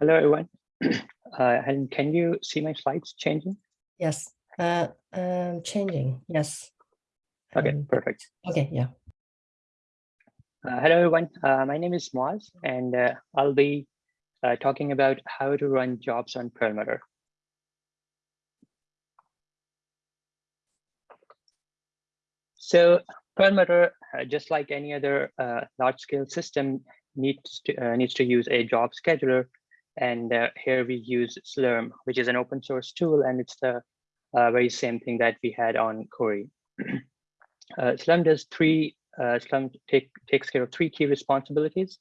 Hello, everyone. Uh, and can you see my slides changing? Yes, uh, um, changing, yes. Okay, Um, perfect. Okay, yeah. Uh, hello, everyone. Uh, my name is Moaz, and uh, I'll be uh, talking about how to run jobs on Perlmutter. So Perlmutter, uh, just like any other uh, large-scale system, needs to uh, needs to use a job scheduler, and uh, here we use Slurm, which is an open source tool, and it's the uh, very same thing that we had on Cori. uh, Slurm does three. Uh, Slurm take, takes care of three key responsibilities.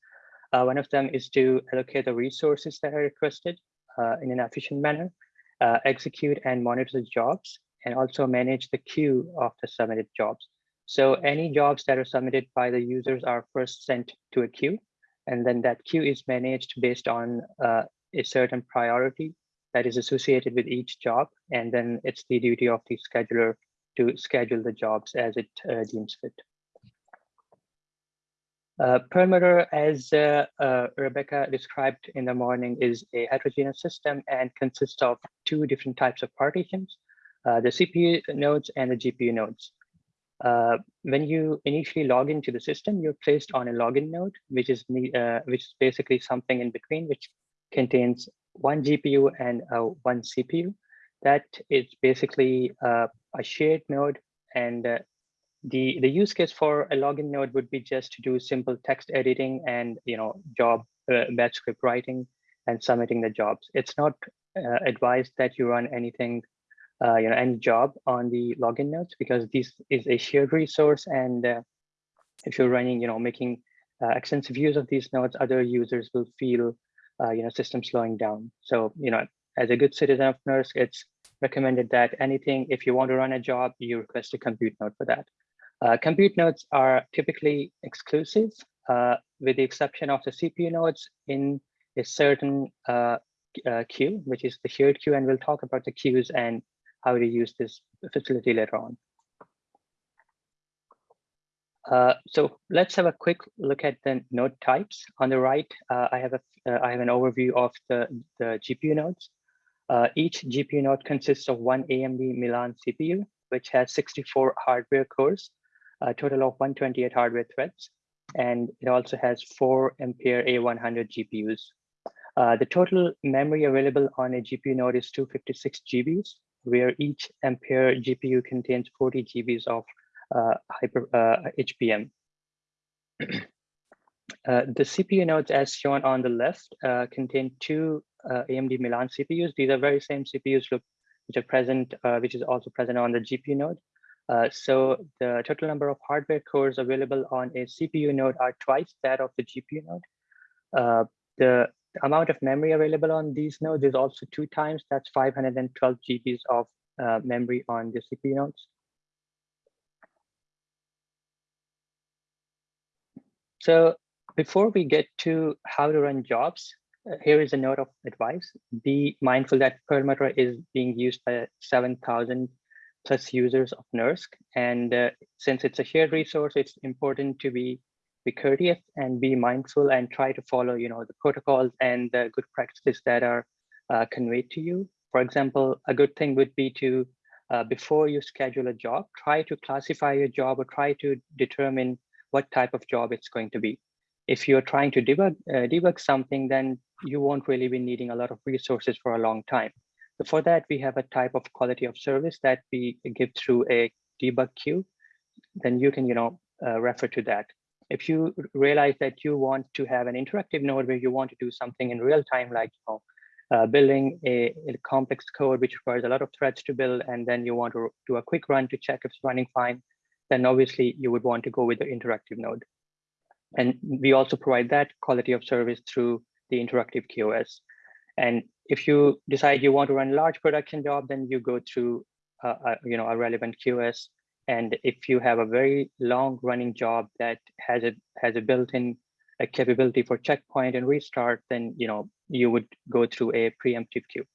Uh, one of them is to allocate the resources that are requested in an efficient manner, execute and monitor the jobs, and also manage the queue of the submitted jobs. So any jobs that are submitted by the users are first sent to a queue, and then that queue is managed based on uh, a certain priority that is associated with each job. And then it's the duty of the scheduler to schedule the jobs as it uh, deems fit. Uh, Perlmutter, as uh, uh, Rebecca described in the morning, is a heterogeneous system and consists of two different types of partitions, uh, the CPU nodes and the GPU nodes. Uh, when you initially log into the system, you're placed on a login node, which is uh, which is basically something in between, which contains one GPU and uh, one CPU. That is basically uh, a shared node, and uh, the the use case for a login node would be just to do simple text editing and you know job batch script writing and submitting the jobs. It's not advised that you run anything uh, you know, any job on the login nodes because this is a shared resource. And uh, if you're running, you know, making uh, extensive use of these nodes, other users will feel, uh, you know, system slowing down. So, you know, as a good citizen of NERSC, it's recommended that anything, if you want to run a job, you request a compute node for that. Uh, compute nodes are typically exclusive uh, with the exception of the CPU nodes in a certain queue, which is the shared queue. And we'll talk about the queues and how to use this facility later on. Uh, so let's have a quick look at the node types. On the right, uh, I have a uh, I have an overview of the, the GPU nodes. Uh, each GPU node consists of one AMD Milan CPU, which has 64 hardware cores, a total of 128 hardware threads, and it also has four Ampere A100 GPUs. Uh, the total memory available on a GPU node is 256 GBs, where each Ampere GPU contains 40 GBs of uh, hyper uh, HBM. Uh, the CPU nodes as shown on the left uh, contain two uh, AMD Milan CPUs. These are very same CPUs which are present, uh, which is also present on the GPU node. so the total number of hardware cores available on a CPU node are twice that of the GPU node. the the amount of memory available on these nodes is also two times. That's 512 GBs of uh, memory on the CPU nodes. So before we get to how to run jobs, uh, here is a note of advice. Be mindful that Perlmutter is being used by 7,000 plus users of NERSC. And uh, since it's a shared resource, it's important to be be courteous and be mindful and try to follow, you know, the protocols and the good practices that are uh, conveyed to you. For example, a good thing would be to, uh, before you schedule a job, try to classify your job or try to determine what type of job it's going to be. If you're trying to debug, uh, debug something, then you won't really be needing a lot of resources for a long time. So for that, we have a type of quality of service that we give through a debug queue. Then you can, you know, uh, refer to that if you realize that you want to have an interactive node where you want to do something in real time, like you know, uh, building a, a, complex code which requires a lot of threads to build, and then you want to do a quick run to check if it's running fine, then obviously you would want to go with the interactive node. And we also provide that quality of service through the interactive QoS. And if you decide you want to run a large production job, then you go through uh, a, you know, a relevant QoS and if you have a very long running job that has a has a built-in a capability for checkpoint and restart, then you know you would go through a preemptive queue.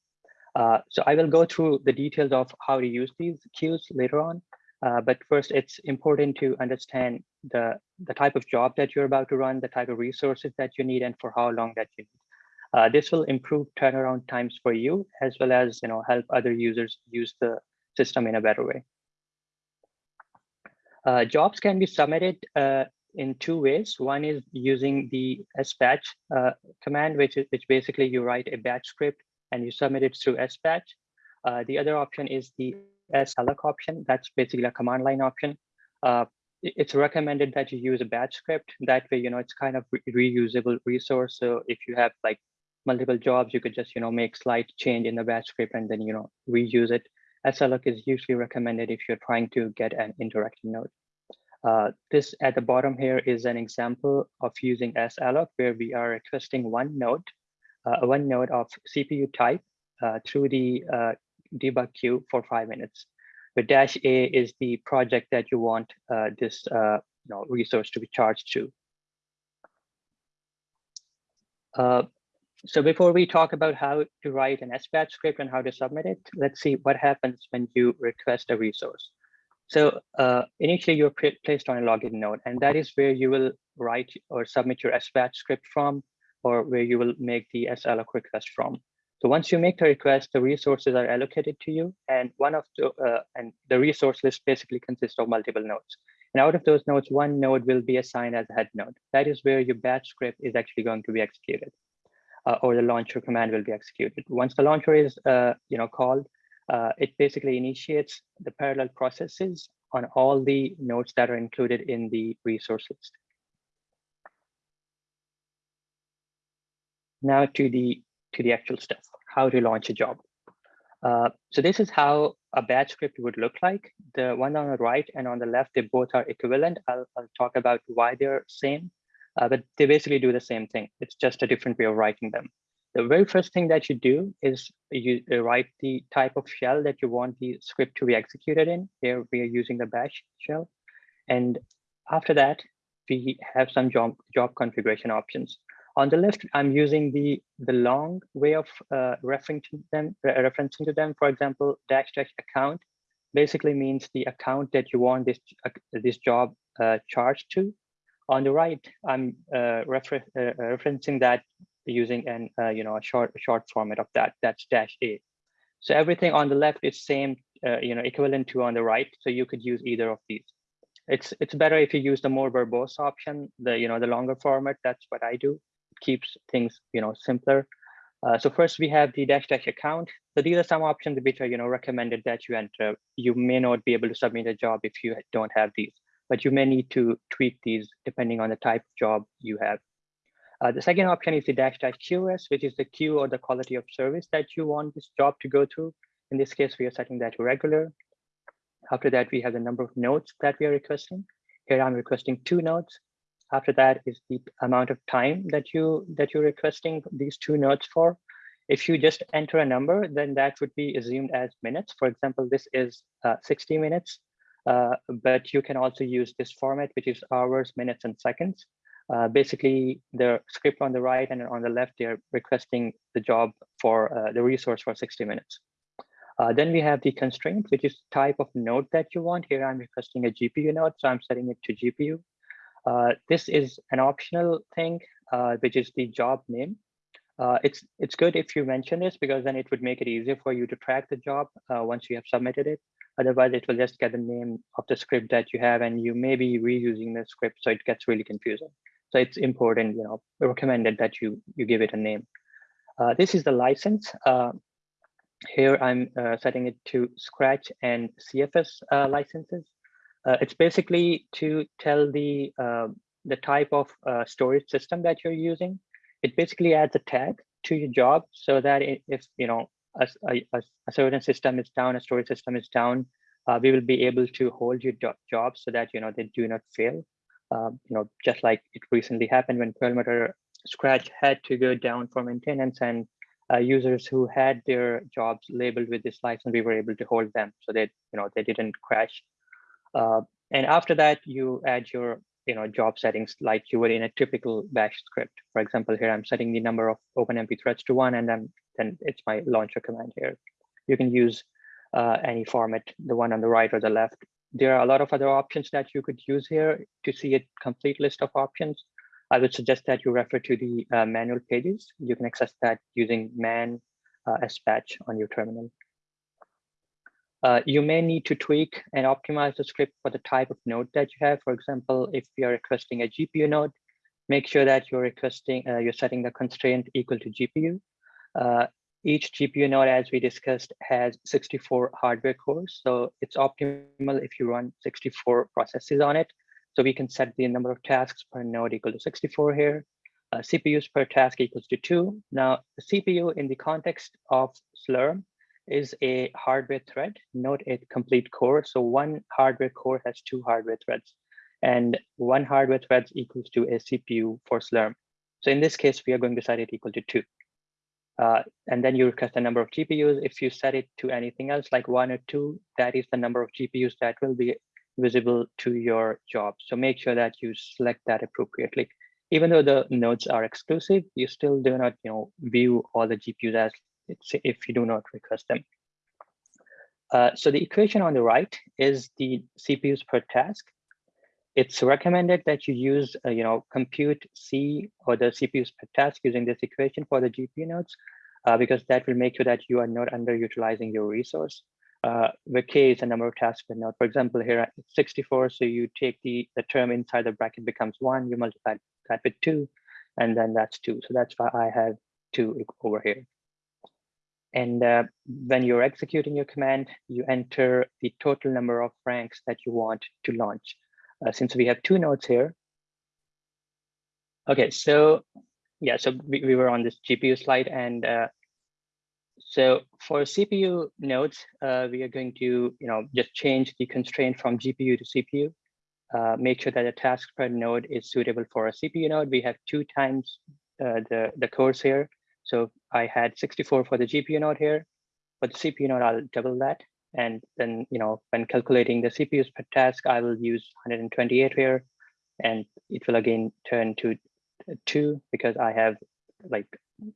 Uh, so I will go through the details of how to use these queues later on. Uh, but first, it's important to understand the, the type of job that you're about to run, the type of resources that you need, and for how long that you need. Uh, this will improve turnaround times for you as well as you know help other users use the system in a better way. Uh, jobs can be submitted uh, in two ways. One is using the sbatch uh, command, which is which basically you write a batch script and you submit it through sbatch. Uh, the other option is the salloc option. That's basically a command line option. Uh, it's recommended that you use a batch script. That way, you know, it's kind of re reusable resource. So if you have like multiple jobs, you could just, you know, make slight change in the batch script and then, you know, reuse it. SLOC is usually recommended if you're trying to get an interactive node. Uh, this at the bottom here is an example of using salloc where we are requesting one node, uh, one node of CPU type uh, through the uh, debug queue for five minutes. The dash A is the project that you want uh, this uh, you know, resource to be charged to. So before we talk about how to write an SBatch script and how to submit it, let's see what happens when you request a resource. So uh, initially you're placed on a login node, and that is where you will write or submit your SBatch script from, or where you will make the salloc request from. So once you make the request, the resources are allocated to you, and one of the uh, and the resource list basically consists of multiple nodes. And out of those nodes, one node will be assigned as a head node. That is where your batch script is actually going to be executed, or the launcher command will be executed. Once the launcher is uh, you know called, uh, it basically initiates the parallel processes on all the nodes that are included in the resource list. Now to the to the actual stuff, how to launch a job. Uh, so this is how a batch script would look like. The one on the right and on the left, they both are equivalent. I'll, I'll talk about why they're same, uh, but they basically do the same thing. It's just a different way of writing them the very first thing that you do is you write the type of shell that you want the script to be executed in. Here we are using the bash shell. And after that, we have some job, job configuration options. On the left, I'm using the, the long way of uh, referencing them, referencing to them. For example, dash dash account basically means the account that you want this, uh, this job uh, charged to. On the right, I'm uh, refer uh, referencing that using an uh, you know a short short format of that that's dash a. So everything on the left is same uh, you know equivalent to on the right so you could use either of these. It's it's better if you use the more verbose option the you know the longer format that's what i do it keeps things you know simpler. Uh, so first we have the dash dash account so these are some options which are you know recommended that you enter. You may not be able to submit a job if you don't have these but you may need to tweak these depending on the type of job you have uh, the second option is the dash dash QoS, which is the queue or the quality of service that you want this job to go through. In this case, we are setting that to regular. After that, we have the number of nodes that we are requesting. Here I'm requesting two nodes. After that is the amount of time that you that you're requesting these two nodes for. If you just enter a number, then that would be assumed as minutes. For example, this is uh, 60 minutes, uh, but you can also use this format, which is hours, minutes, and seconds. Uh, basically, the script on the right and on the left, they're requesting the job for uh, the resource for 60 minutes. Uh, then we have the constraint, which is type of node that you want. Here I'm requesting a GPU node, so I'm setting it to GPU. Uh, this is an optional thing, which is the job name. It's it's good if you mention this because then it would make it easier for you to track the job once you have submitted it. Otherwise, it will just get the name of the script that you have, and you may be reusing the script, so it gets really confusing. So it's important, you know, recommended that you, you give it a name. Uh, this is the license. Uh, here I'm uh, setting it to Scratch and CFS uh, licenses. Uh, it's basically to tell the, uh, the type of storage system that you're using. It basically adds a tag to your job so that if, you know, a, a, a, certain system is down, a storage system is down, we will be able to hold your job so that, you know, they do not fail. Um, you know, just like it recently happened when Perlmutter Scratch had to go down for maintenance and uh, users who had their jobs labeled with this license, we were able to hold them so that, you know, they didn't crash. Uh, and after that, you add your, you know, job settings like you would in a typical bash script. For example, here I'm setting the number of OpenMP threads to one, and then, then it's my launcher command here. You can use uh, any format, the one on the right or the left, there are a lot of other options that you could use here to see a complete list of options. I would suggest that you refer to the uh, manual pages. You can access that using man uh, sbatch on your terminal. Uh, you may need to tweak and optimize the script for the type of node that you have. For example, if you're requesting a GPU node, make sure that you're requesting, uh, you're setting the constraint equal to GPU. Uh, each GPU node, as we discussed, has 64 hardware cores. So it's optimal if you run 64 processes on it. So we can set the number of tasks per node equal to 64 here. Uh, CPUs per task equals to two. Now, the CPU in the context of Slurm is a hardware thread, not a complete core. So one hardware core has two hardware threads and one hardware thread equals to a CPU for Slurm. So in this case, we are going to set it equal to two. Uh, and then you request the number of GPUs. If you set it to anything else like one or two, that is the number of GPUs that will be visible to your job. So make sure that you select that appropriately. Even though the nodes are exclusive, you still do not you know, view all the GPUs as if you do not request them. Uh, so the equation on the right is the CPUs per task. It's recommended that you use, uh, you know, compute C or the CPUs per task using this equation for the GPU nodes, uh, because that will make sure that you are not underutilizing your resource. Uh, K is the number of tasks per node. For example, here it's 64, so you take the, the term inside the bracket becomes one, you multiply that with two, and then that's two. So that's why I have two over here. And uh, when you're executing your command, you enter the total number of ranks that you want to launch. Uh, since we have two nodes here. Okay, so yeah, so we, we were on this GPU slide and uh, so for CPU nodes, uh, we are going to, you know, just change the constraint from GPU to CPU. Uh, make sure that the task per node is suitable for a CPU node. We have two times uh, the, the cores here. So I had 64 for the GPU node here, but the CPU node, I'll double that. And then, you know, when calculating the CPUs per task, I will use 128 here, and it will again turn to two because I have like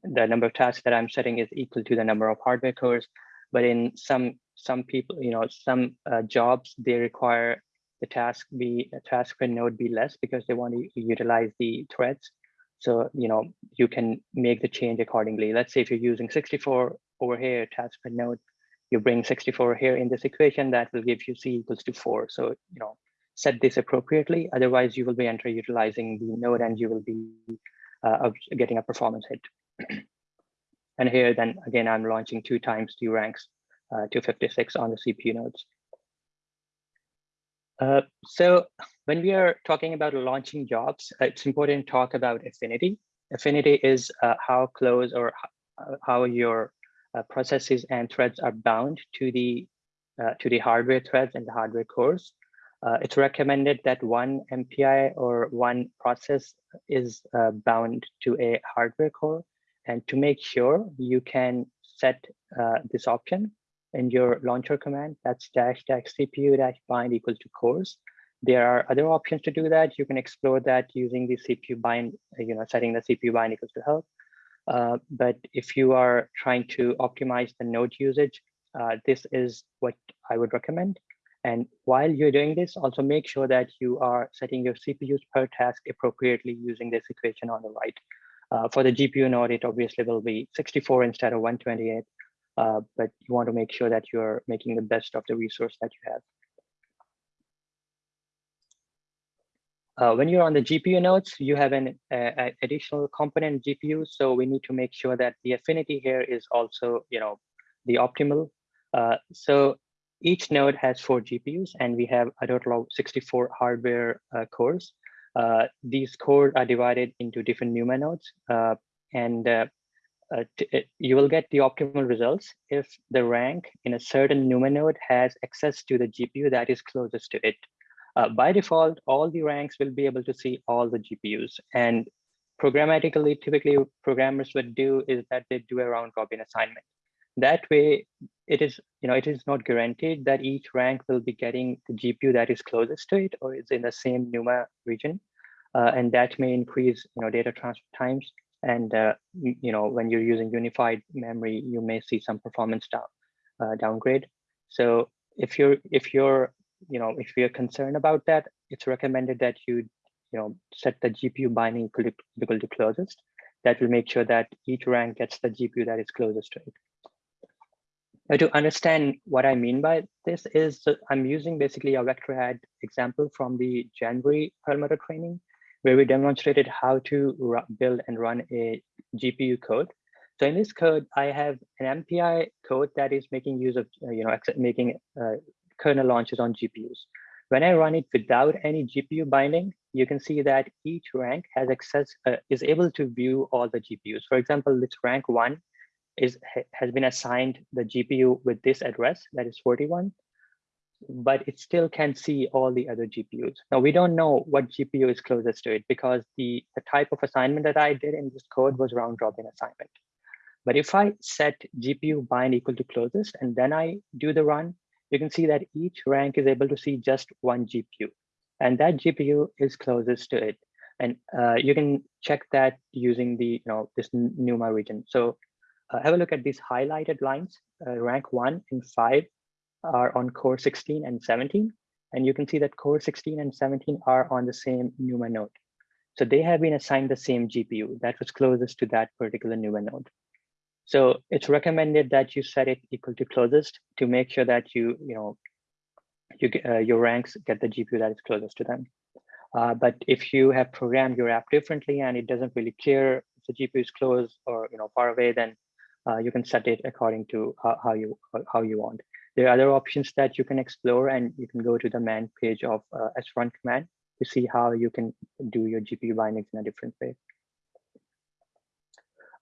the number of tasks that I'm setting is equal to the number of hardware cores. But in some some people, you know, some uh, jobs, they require the task be a task per node be less because they want to utilize the threads. So, you know, you can make the change accordingly. Let's say if you're using 64 over here, task per node, you bring 64 here in this equation, that will give you C equals to four. So, you know, set this appropriately. Otherwise, you will be underutilizing the node and you will be uh, getting a performance hit. and here, then again, I'm launching two times two ranks, uh, 256 on the CPU nodes. Uh, so when we are talking about launching jobs, uh, it's important to talk about affinity. Affinity is uh, how close or uh, how your uh, processes and threads are bound to the uh, to the hardware threads and the hardware cores. Uh, it's recommended that one MPI or one process is uh, bound to a hardware core. And to make sure you can set uh, this option in your launcher command, that's dash dash CPU dash bind equals to cores. There are other options to do that. You can explore that using the CPU bind, you know, setting the CPU bind equals to help. Uh, but if you are trying to optimize the node usage, uh, this is what I would recommend. And while you're doing this, also make sure that you are setting your CPUs per task appropriately using this equation on the right. Uh, for the GPU node, it obviously will be 64 instead of 128, uh, but you want to make sure that you're making the best of the resource that you have. Uh, when you're on the GPU nodes, you have an uh, additional component GPU. So we need to make sure that the affinity here is also, you know, the optimal. Uh, so each node has four GPUs and we have a total of 64 hardware uh, cores. Uh, these cores are divided into different NUMA nodes and you will get the optimal results if the rank in a certain NUMA node has access to the GPU that is closest to it. Uh, by default, all the ranks will be able to see all the GPUs. And programmatically, typically programmers would do is that they do a round robin assignment. That way, it is, you know, it is not guaranteed that each rank will be getting the GPU that is closest to it or is in the same NUMA region. Uh, and that may increase, you know, data transfer times. And, uh, you know, when you're using unified memory, you may see some performance down, uh, downgrade. So if you're if you're you know, if you're concerned about that, it's recommended that you you know, set the GPU binding equal to, closest. That will make sure that each rank gets the GPU that is closest to it. Now to understand what I mean by this is I'm using basically a vector add example from the January Perlmutter training, where we demonstrated how to build and run a GPU code. So in this code, I have an MPI code that is making use of, you know, making uh, kernel launches on GPUs. When I run it without any GPU binding, you can see that each rank has access, uh, is able to view all the GPUs. For example, this rank one is has been assigned the GPU with this address, that is 41, but it still can see all the other GPUs. Now, we don't know what GPU is closest to it because the, the type of assignment that I did in this code was round robin assignment. But if I set GPU bind equal to closest and then I do the run, you can see that each rank is able to see just one GPU. And that GPU is closest to it. And uh, you can check that using the, you know, this NUMA region. So uh, have a look at these highlighted lines. Uh, rank one and five are on core 16 and 17. And you can see that core 16 and 17 are on the same NUMA node. So they have been assigned the same GPU that was closest to that particular NUMA node. So it's recommended that you set it equal to closest to make sure that you, you know, you uh, your ranks get the GPU that is closest to them. Uh, but if you have programmed your app differently and it doesn't really care if the GPU is close or you know far away, then uh, you can set it according to how, how, you how you want. There are other options that you can explore, and you can go to the man page of uh, command to see how you can do your GPU bindings in a different way.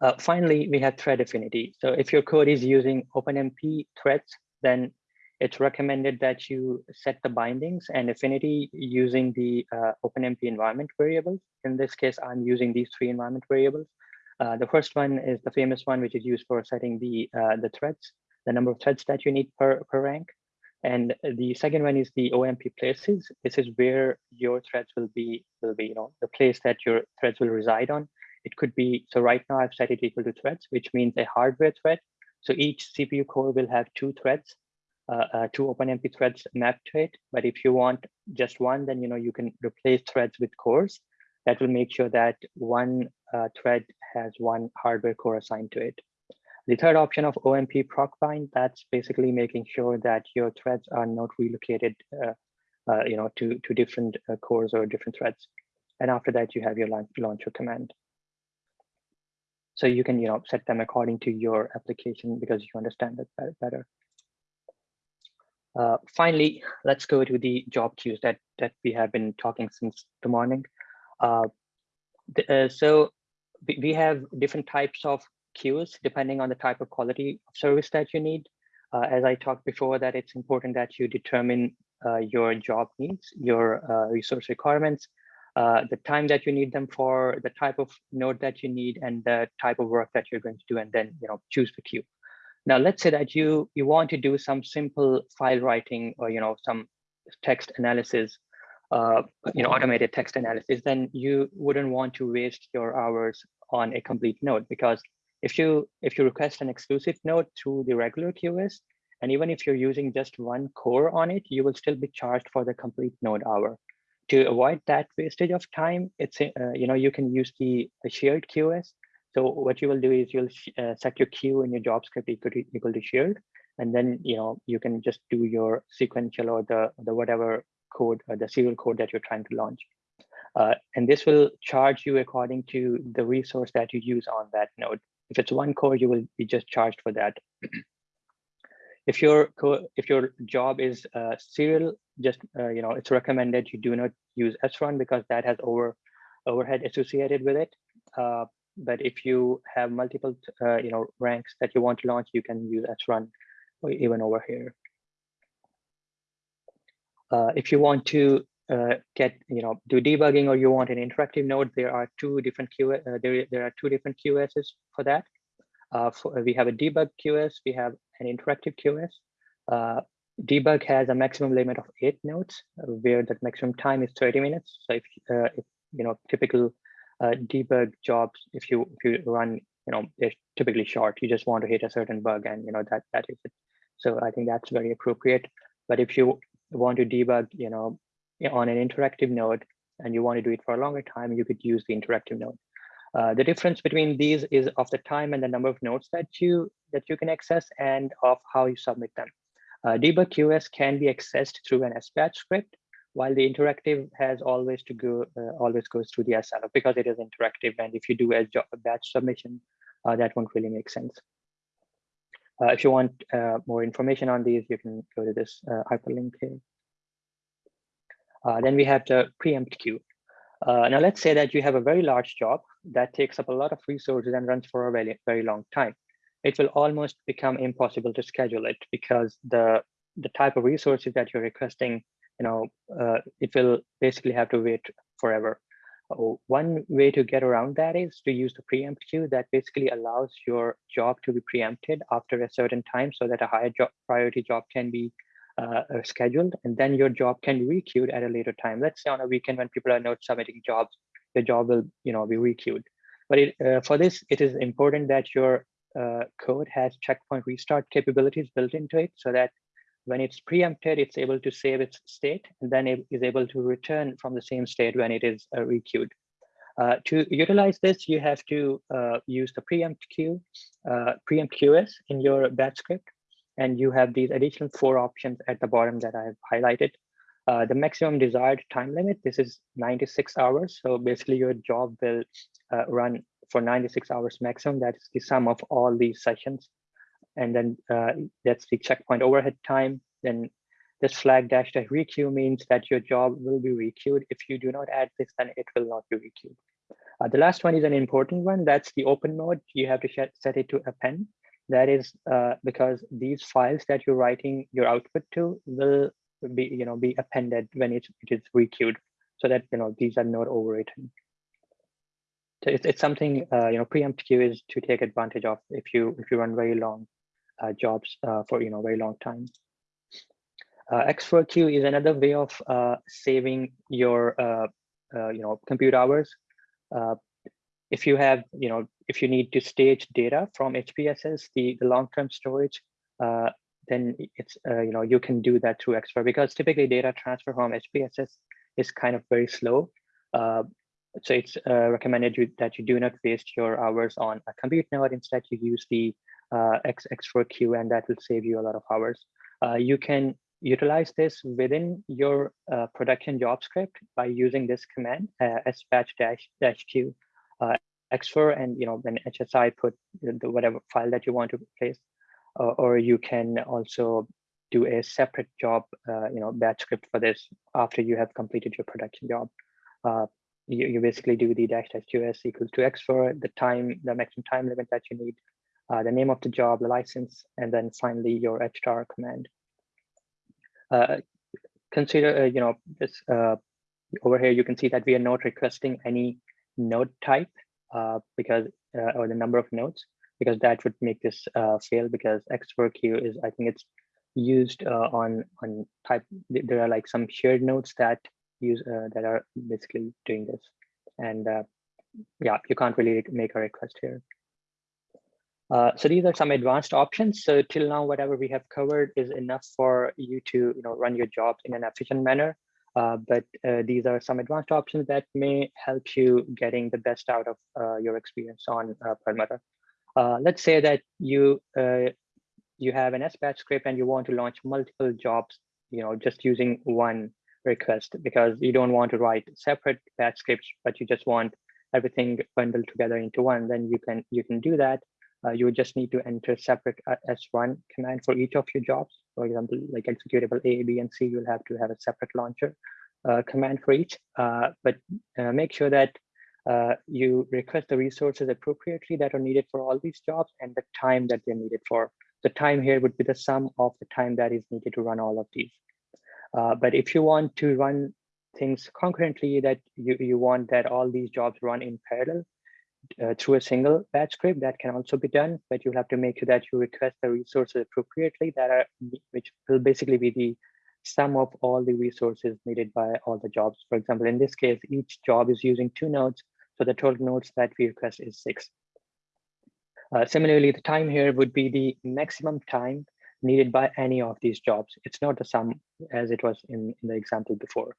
Uh, finally, we have thread affinity. So if your code is using OpenMP threads, then it's recommended that you set the bindings and affinity using the uh, OpenMP environment variables. In this case, I'm using these three environment variables. Uh, the first one is the famous one, which is used for setting the uh, the threads, the number of threads that you need per, per rank. And the second one is the OMP places. This is where your threads will be, will be, you know, the place that your threads will reside on. It could be, so right now I've set it equal to threads, which means a hardware thread. So each CPU core will have two threads, uh, uh, two OpenMP threads mapped to it. But if you want just one, then you know you can replace threads with cores. That will make sure that one uh, thread has one hardware core assigned to it. The third option of OMP proc bind, that's basically making sure that your threads are not relocated uh, uh, you know, to, to different uh, cores or different threads. And after that, you have your launcher command. So you can, you know, set them according to your application because you understand that better. Uh, finally, let's go to the job queues that that we have been talking since the morning. Uh, the, uh, so we have different types of queues depending on the type of quality of service that you need. Uh, as I talked before, that it's important that you determine uh, your job needs, your uh, resource requirements, uh, the time that you need them for, the type of node that you need, and the type of work that you're going to do, and then you know choose the queue. Now, let's say that you you want to do some simple file writing or you know some text analysis, uh, you know automated text analysis, then you wouldn't want to waste your hours on a complete node because if you if you request an exclusive node through the regular QoS, and even if you're using just one core on it, you will still be charged for the complete node hour to avoid that wastage of time, it's uh, you know you can use the, shared QoS. So what you will do is you'll uh, set your queue in your job script equal to, equal to shared, and then you know you can just do your sequential or the the whatever code or the serial code that you're trying to launch. Uh, and this will charge you according to the resource that you use on that node. If it's one core, you will be just charged for that. if your if your job is uh, serial, just uh, you know it's recommended you do not use srun because that has over overhead associated with it. Uh, but if you have multiple uh, you know ranks that you want to launch, you can use srun even over here. Uh, if you want to uh, get you know do debugging or you want an interactive node, there are two different Q there there are two different QSs for that. Uh, for, we have a debug QoS, we have an interactive QoS. Uh, debug has a maximum limit of eight nodes, uh, where the maximum time is 30 minutes. So if, uh, if you know typical uh, debug jobs, if you if you run, you know, they're typically short. You just want to hit a certain bug, and you know that that is it. So I think that's very appropriate. But if you want to debug, you know, on an interactive node, and you want to do it for a longer time, you could use the interactive node. Uh, the difference between these is of the time and the number of nodes that you that you can access and of how you submit them. Uh, debug QS can be accessed through an SBatch script, while the interactive has always to go uh, always goes through the salloc because it is interactive. And if you do a, job, a batch submission, uh, that won't really make sense. Uh, if you want uh, more information on these, you can go to this hyperlink here. then we have the preempt queue. Now let's say that you have a very large job that takes up a lot of resources and runs for a very, very long time. It will almost become impossible to schedule it because the the type of resources that you're requesting, you know, uh, it will basically have to wait forever. One way to get around that is to use the preempt queue that basically allows your job to be preempted after a certain time so that a higher job priority job can be uh, uh scheduled and then your job can be requeued at a later time. Let's say on a weekend when people are not submitting jobs, your job will you know be requeued. But it, uh, for this, it is important that your uh, code has checkpoint restart capabilities built into it so that when it's preempted, it's able to save its state and then it is able to return from the same state when it is uh, requeued. Uh, to utilize this, you have to uh, use the preempt queue, uh, preempt QS in your batch script, and you have these additional four options at the bottom that I've highlighted. Uh, the maximum desired time limit, this is 96 hours. So basically your job will uh, run for 96 hours maximum. That's the sum of all these sessions and then uh, that's the checkpoint overhead time. Then this flag dash dash requeue means that your job will be requeued. If you do not add this, then it will not be requeued. Uh, the last one is an important one. That's the open mode. You have to set it to append. That is uh, because these files that you're writing your output to will be, you know, be appended when it, it is requeued, so that you know these are not overwritten. So it's, it's something uh, you know preempt queue is to take advantage of if you if you run very long uh, jobs uh, for you know very long time. Uh, xfer queue is another way of saving your you know compute hours. If you have you know if you need to stage data from HPSS, the, the long-term storage, then it's you know you can do that through xfer because typically data transfer from HPSS is kind of very slow. Uh, so it's uh, recommended you, that you do not waste your hours on a compute node. Instead, you use the uh, X, xfer queue, and that will save you a lot of hours. Uh, you can utilize this within your uh, production job script by using this command, uh, sbatch dash dash q uh, xfer, and you know when HSI put the whatever file that you want to replace, uh, or you can also do a separate job, uh, you know, batch script for this after you have completed your production job. Uh, you, you basically do the dash dash qs equals to xfer, the time, the maximum time limit that you need, uh, the name of the job, the license, and then finally your HTAR command. Uh, consider, uh, you know, this over here, you can see that we are not requesting any node type uh, because, uh, or the number of nodes, because that would make this fail because xfer queue is, I think it's used on, on type, there are like some shared nodes that use, that are basically doing this. And yeah, you can't really make a request here. Uh, so these are some advanced options. So till now, whatever we have covered is enough for you to you know, run your jobs in an efficient manner. Uh, but uh, these are some advanced options that may help you getting the best out of uh, your experience on uh, Perlmutter. Uh, let's say that you you have an SBatch script and you want to launch multiple jobs, you know, just using one request because you don't want to write separate batch scripts, but you just want everything bundled together into one. Then you can you can do that uh, you would just need to enter separate uh, srun command for each of your jobs. For example, like executable A, B, and C, you'll have to have a separate launcher uh, command for each. Uh, but uh, make sure that you request the resources appropriately that are needed for all these jobs and the time that they're needed for. The time here would be the sum of the time that is needed to run all of these. but if you want to run things concurrently that you, you want that all these jobs run in parallel, uh, through a single batch script that can also be done, but you'll have to make sure that you request the resources appropriately that are, which will basically be the sum of all the resources needed by all the jobs. For example, in this case, each job is using two nodes. So the total nodes that we request is six. Uh, similarly, the time here would be the maximum time needed by any of these jobs. It's not the sum as it was in, in the example before.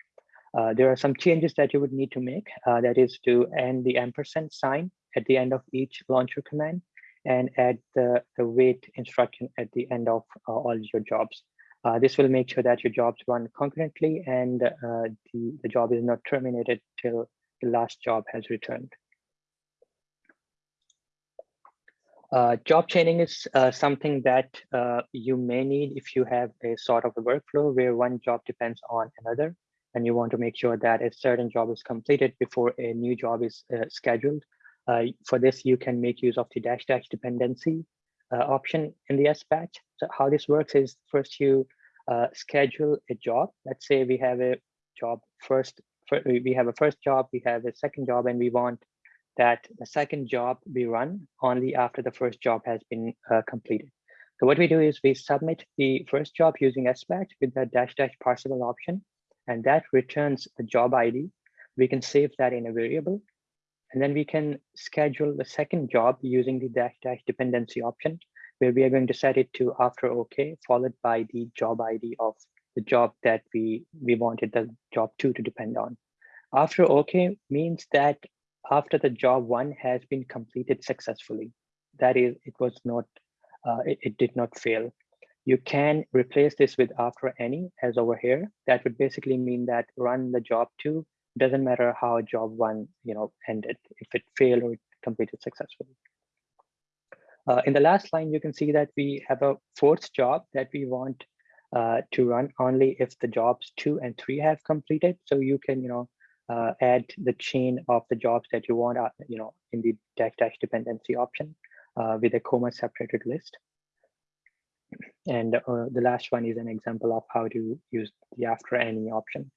Uh, there are some changes that you would need to make. Uh, that is to end the ampersand sign at the end of each launcher command and add the, the wait instruction at the end of uh, all your jobs. Uh, this will make sure that your jobs run concurrently and uh, the, the job is not terminated till the last job has returned. Uh, job chaining is uh, something that uh, you may need if you have a sort of a workflow where one job depends on another and you want to make sure that a certain job is completed before a new job is uh, scheduled. Uh, for this, you can make use of the dash dash dependency uh, option in the SBatch. So how this works is first you schedule a job. Let's say we have a job first, we have a first job, we have a second job, and we want that the second job we run only after the first job has been uh, completed. So what we do is we submit the first job using SBatch with the dash dash parsable option, and that returns the job ID. We can save that in a variable, and then we can schedule the second job using the dash dash dependency option, where we are going to set it to after OK, followed by the job ID of the job that we, we wanted the job two to depend on. After OK means that after the job one has been completed successfully. That is, it was not, uh, it, it, did not fail. You can replace this with after any as over here. That would basically mean that run the job two, doesn't matter how job one you know ended, if it failed or it completed successfully. Uh, in the last line, you can see that we have a fourth job that we want uh, to run only if the jobs two and three have completed. So you can, you know, uh, add the chain of the jobs that you want, uh, you know, in the dash dash dependency option uh, with a comma separated list. And uh, the last one is an example of how to use the after any option.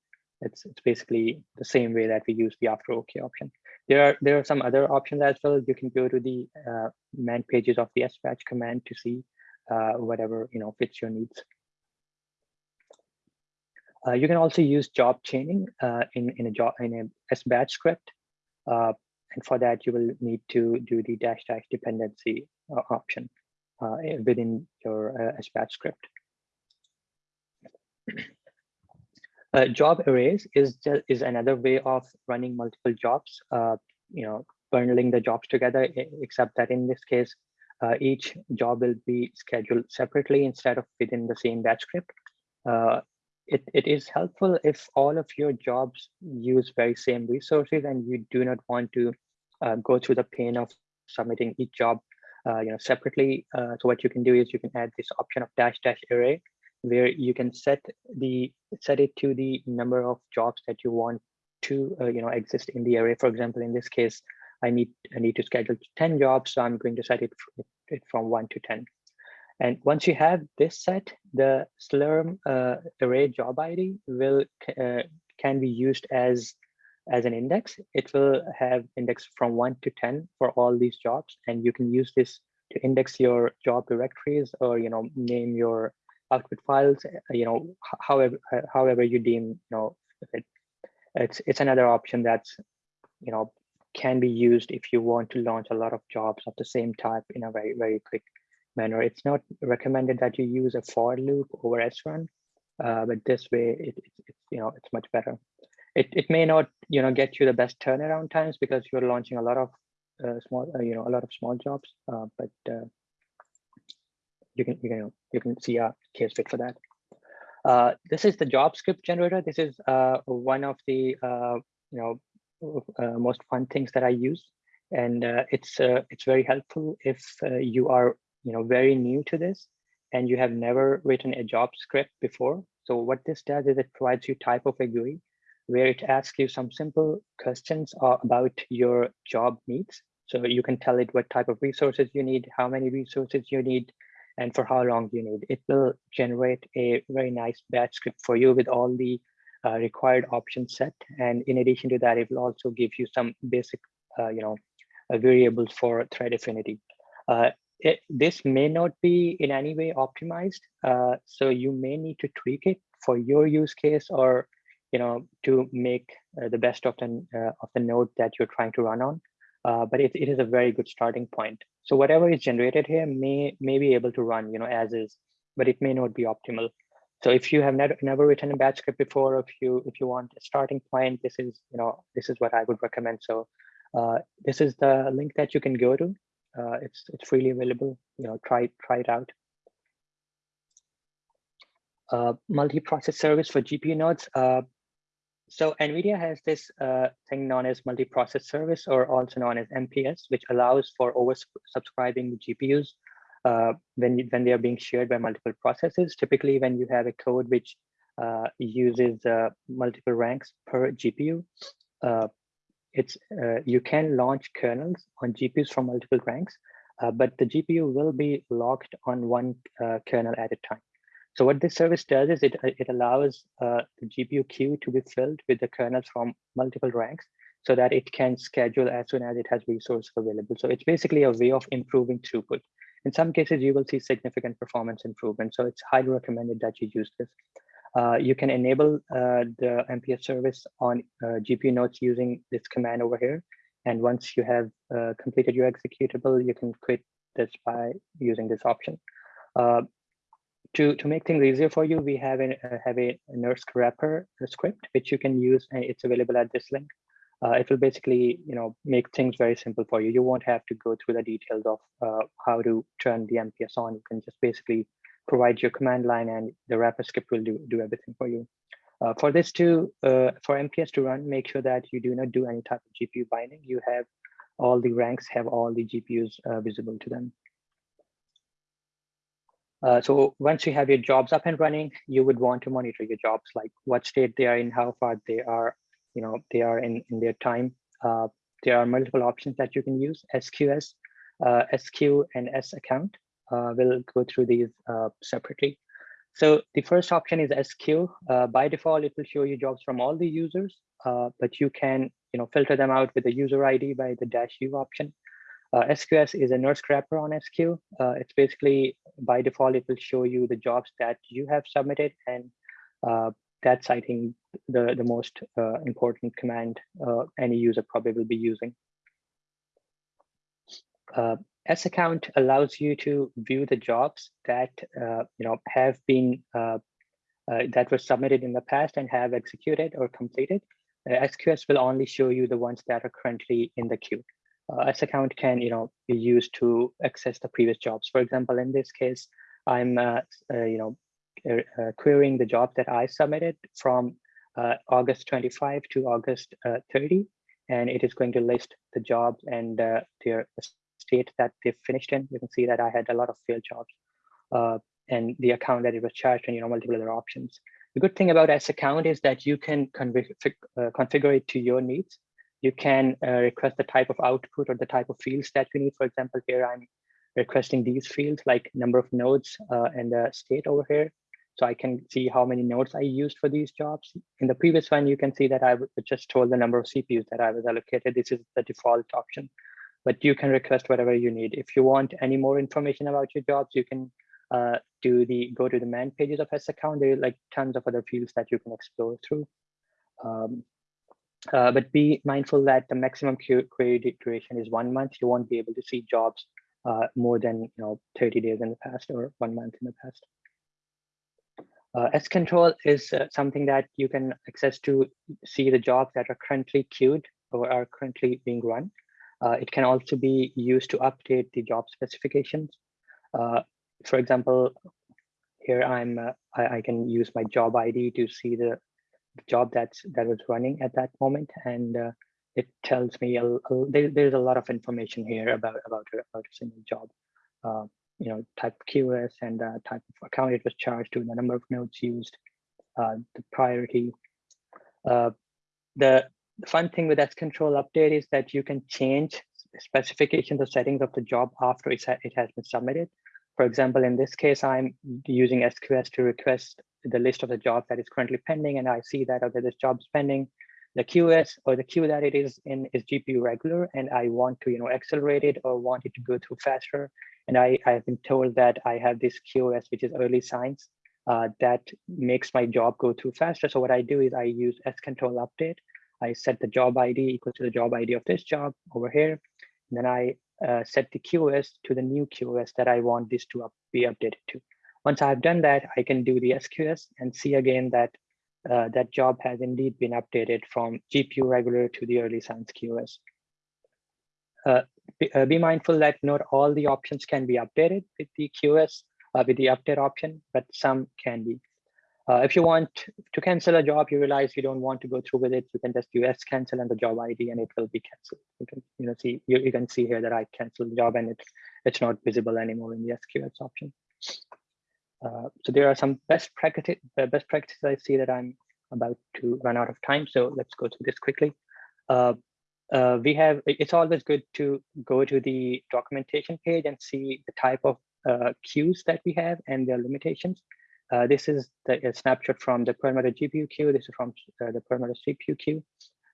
It's, it's basically the same way that we use the after OK option. There are there are some other options as well. You can go to the uh, man pages of the SBatch command to see uh, whatever you know fits your needs. Uh, you can also use job chaining uh, in, in a job in a SBatch script. Uh, and for that, you will need to do the dash dash dependency uh, option within your SBatch script. job arrays is is another way of running multiple jobs. you know, bundling the jobs together, except that in this case, each job will be scheduled separately instead of within the same batch script. Uh, it, it is helpful if all of your jobs use very same resources and you do not want to uh, go through the pain of submitting each job uh, you know separately uh, so what you can do is you can add this option of dash dash array where you can set the set it to the number of jobs that you want to uh, you know exist in the array for example in this case i need i need to schedule 10 jobs so i'm going to set it, it from 1 to 10 and once you have this set, the Slurm uh, array job ID will uh, can be used as as an index. It will have index from one to 10 for all these jobs. And you can use this to index your job directories or, you know, name your output files, you know, however, however you deem, you know, it, it's, it's another option that's, you know, can be used if you want to launch a lot of jobs of the same type in a very, very quick manner. It's not recommended that you use a for loop over srun, uh, but this way it, it, it, you know it's much better. It it may not you know get you the best turnaround times because you're launching a lot of uh, small uh, you know a lot of small jobs, uh, but uh, you can you can you can see a case fit for that. Uh, this is the job script generator. This is one of the you know most fun things that I use and uh, it's uh, it's very helpful if uh, you are you know, very new to this and you have never written a job script before. So what this does is it provides you type of a GUI where it asks you some simple questions uh, about your job needs. So you can tell it what type of resources you need, how many resources you need, and for how long you need. It will generate a very nice batch script for you with all the uh, required options set. And in addition to that, it will also give you some basic, uh, you know, uh, variables for thread affinity. Uh, it, this may not be in any way optimized. Uh, so you may need to tweak it for your use case or, you know, to make uh, the best of the, of the node that you're trying to run on. Uh, but it, it is a very good starting point. So whatever is generated here may, may be able to run, you know, as is, but it may not be optimal. So if you have never, never written a batch script before, if you if you want a starting point, this is you know this is what I would recommend. So uh, this is the link that you can go to. Uh, it's it's freely available. You know, try try it out. Uh, multi-process service for GPU nodes. So NVIDIA has this uh, thing known as multi-process service, or also known as MPS, which allows for oversubscribing GPUs uh, when, when they are being shared by multiple processes. Typically, when you have a code which uh, uses uh, multiple ranks per GPU, uh, it's uh, you can launch kernels on GPUs from multiple ranks, but the GPU will be locked on one kernel at a time. So what this service does is it, it allows the GPU queue to be filled with the kernels from multiple ranks so that it can schedule as soon as it has resources available. So it's basically a way of improving throughput. In some cases, you will see significant performance improvement. So it's highly recommended that you use this. Uh, you can enable uh, the MPS service on uh, GPU nodes using this command over here. And once you have uh, completed your executable, you can quit this by using this option. Uh, to, to make things easier for you, we have a, have a NERSC wrapper script, which you can use. And it's available at this link. Uh, it will basically you know make things very simple for you. You won't have to go through the details of uh, how to turn the mps on. You can just basically provide your command line and the wrapper script will do do everything for you. Uh, for this to uh, for mps to run make sure that you do not do any type of gpu binding. You have all the ranks have all the gpus uh, visible to them uh, so once you have your jobs up and running, you would want to monitor your jobs, like what state they are in, how far they are you know they are in in their time. Uh, there are multiple options that you can use. Sqs uh, squeue and sacct uh, we'll go through these uh, separately. So the first option is squeue by default it will show you jobs from all the users but you can you know filter them out with the user id by the dash u option SQS is a NERSC wrapper on squeue. it's basically by default, it will show you the jobs that you have submitted and that's, I think, the, the most uh, important command uh, any user probably will be using. Uh, sacct allows you to view the jobs that uh, you know have been uh, uh, that were submitted in the past and have executed or completed. SQS will only show you the ones that are currently in the queue. S account can you know be used to access the previous jobs. For example, in this case, I'm you know uh, querying the job that I submitted from uh, August 25 to August uh, 30, and it is going to list the jobs and their state that they finished in. You can see that I had a lot of failed jobs and the account that it was charged and you know multiple other options. The good thing about sacct is that you can uh, configure it to your needs. You can uh, request the type of output or the type of fields that you need. For example, here I'm requesting these fields like number of nodes uh, and the state over here. So I can see how many nodes I used for these jobs. In the previous one, you can see that I just told the number of CPUs that I was allocated. This is the default option, but you can request whatever you need. If you want any more information about your jobs, you can uh, do the go to the man pages of sacct. There are like tons of other fields that you can explore through. Um, uh, but be mindful that the maximum query duration is one month. You won't be able to see jobs uh, more than you know 30 days in the past or one month in the past. Uh, scontrol is uh, something that you can access to see the jobs that are currently queued or are currently being run. Uh, it can also be used to update the job specifications. Uh, for example, here I'm uh, I, I, can use my job ID to see the, the, job that's that was running at that moment, and uh, it tells me a, a, there, there's a lot of information here about about about a single job you know, type QoS and uh, type of account it was charged to, the number of nodes used, uh, the priority. Uh, the, the fun thing with scontrol update is that you can change specifications or settings of the job after it, it has been submitted. For example, in this case, I'm using SQS to request the list of the jobs that is currently pending, and I see that okay, this job is pending. The QoS or the queue that it is in is GPU regular, and I want to you know accelerate it or want it to go through faster. And I, I have been told that I have this QoS, which is early science, uh, that makes my job go through faster. So what I do is I use scontrol update. I set the job ID equal to the job ID of this job over here. And then I uh, set the QoS to the new QoS that I want this to up, be updated to. Once I've done that, I can do the SQS and see again that uh, that job has indeed been updated from GPU regular to the early science QS. Uh, be, uh, be, mindful that not all the options can be updated with the QS, uh, with the update option, but some can be. Uh, if you want to cancel a job, you realize you don't want to go through with it, you can just do scancel and the job ID and it will be canceled. You can you know see you, you can see here that I canceled the job and it's it's not visible anymore in the SQS option. Uh, so there are some best practice uh, best practices I see that I'm about to run out of time. So let's go through this quickly. Uh, uh, we have it's always good to go to the documentation page and see the type of uh, queues that we have and their limitations. This is the snapshot from the Perlmutter GPU queue. This is from the Perlmutter CPU queue.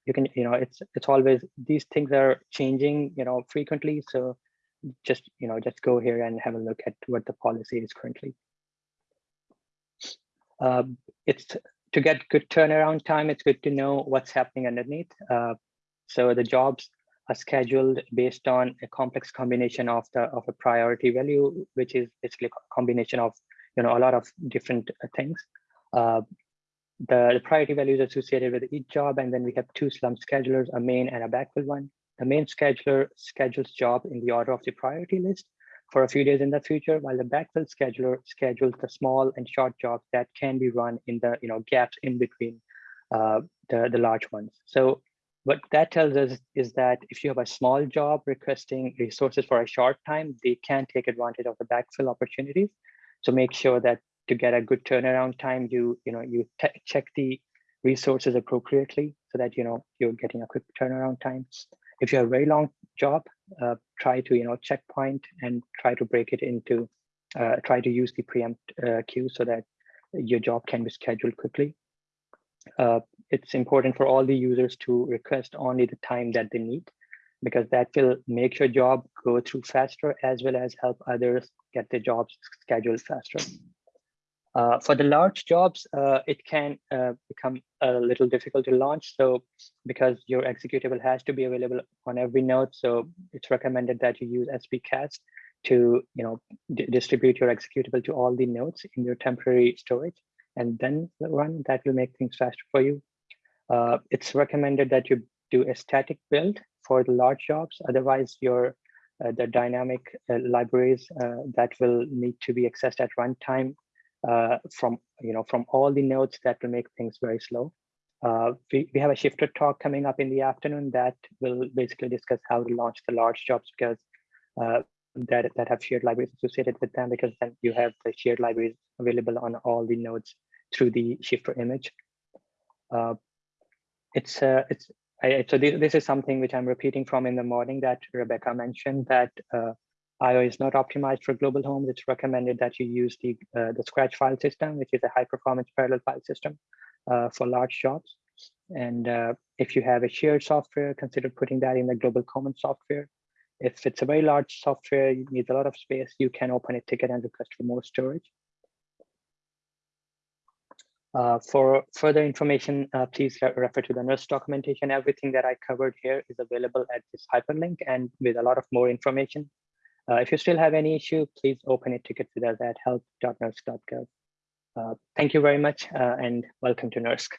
You can, you know, it's it's always these things are changing, you know, frequently. So just, you know, just go here and have a look at what the policy is currently. Um, it's to get good turnaround time, it's good to know what's happening underneath. Uh, so the jobs are scheduled based on a complex combination of the of a priority value, which is basically a combination of you know a lot of different uh, things. Uh, the, the priority values associated with each job, and then we have two Slurm schedulers, a main and a backfill one. The main scheduler schedules job in the order of the priority list, for a few days in the future, while the backfill scheduler schedules the small and short jobs that can be run in the you know gaps in between uh, the, the large ones. So what that tells us is that if you have a small job requesting resources for a short time, they can take advantage of the backfill opportunities. So make sure that to get a good turnaround time, you you know you check the resources appropriately so that you know you're getting a quick turnaround time. If you have a very long job, uh, try to you know checkpoint and try to break it into uh, try to use the preempt uh, queue so that your job can be scheduled quickly. Uh, it's important for all the users to request only the time that they need because that will make your job go through faster as well as help others get their jobs scheduled faster. Uh, for the large jobs, uh, it can uh, become a little difficult to launch. So because your executable has to be available on every node, so it's recommended that you use sbcast to you know distribute your executable to all the nodes in your temporary storage and then run. That will make things faster for you. Uh, it's recommended that you do a static build for the large jobs. Otherwise, your uh, the dynamic uh, libraries that will need to be accessed at runtime uh, from you know from all the nodes that will make things very slow. Uh, we, we have a shifter talk coming up in the afternoon that will basically discuss how to launch the large jobs because uh, that, that have shared libraries associated with them because then you have the shared libraries available on all the nodes through the shifter image. Uh, it's uh, it's I, so this, this is something which I'm repeating from in the morning that Rebecca mentioned that uh, IO is not optimized for global homes. It's recommended that you use the, uh, the Scratch file system, which is a high performance parallel file system uh, for large jobs. And uh, if you have a shared software, consider putting that in the global common software. If it's a very large software, it needs a lot of space, you can open a ticket and request for more storage. Uh, for further information, uh, please re refer to the NERSC documentation. Everything that I covered here is available at this hyperlink and with a lot of more information. Uh, if you still have any issue, please open a ticket with us at help.nersc.gov. Uh, thank you very much uh, and welcome to NERSC.